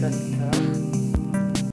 podcast